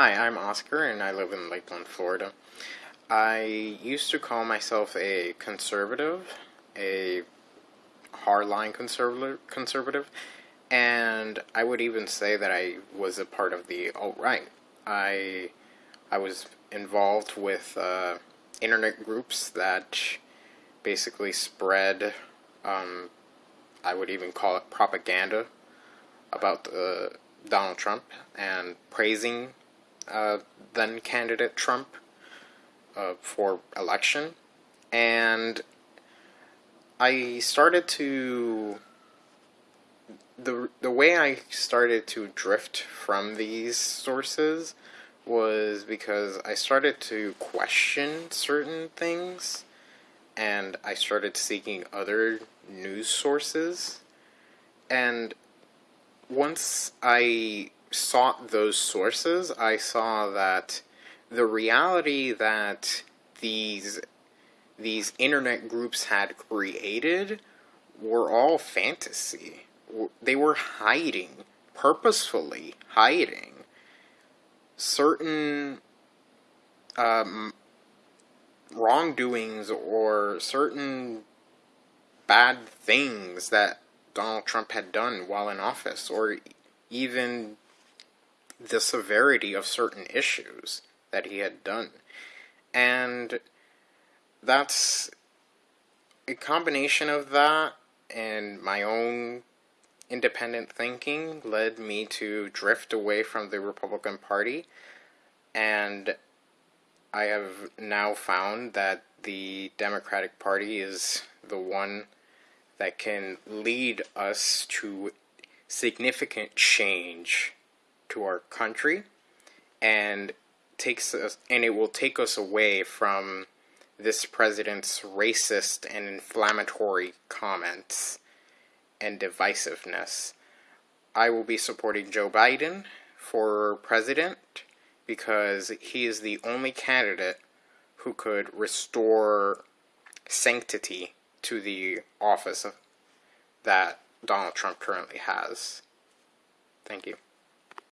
Hi, I'm Oscar and I live in Lakeland, Florida. I used to call myself a conservative, a hardline conservative, conservative, and I would even say that I was a part of the alt-right. I, I was involved with uh, internet groups that basically spread, um, I would even call it propaganda about uh, Donald Trump and praising uh, then candidate Trump uh, for election, and I started to the the way I started to drift from these sources was because I started to question certain things and I started seeking other news sources. And once I sought those sources, I saw that the reality that these these internet groups had created were all fantasy. They were hiding, purposefully hiding certain um, wrongdoings or certain bad things that Donald Trump had done while in office, or even the severity of certain issues that he had done. And that's a combination of that and my own independent thinking led me to drift away from the Republican Party. And I have now found that the Democratic Party is the one that can lead us to significant change to our country and takes us and it will take us away from this president's racist and inflammatory comments and divisiveness. I will be supporting Joe Biden for president because he is the only candidate who could restore sanctity to the office that Donald Trump currently has. Thank you.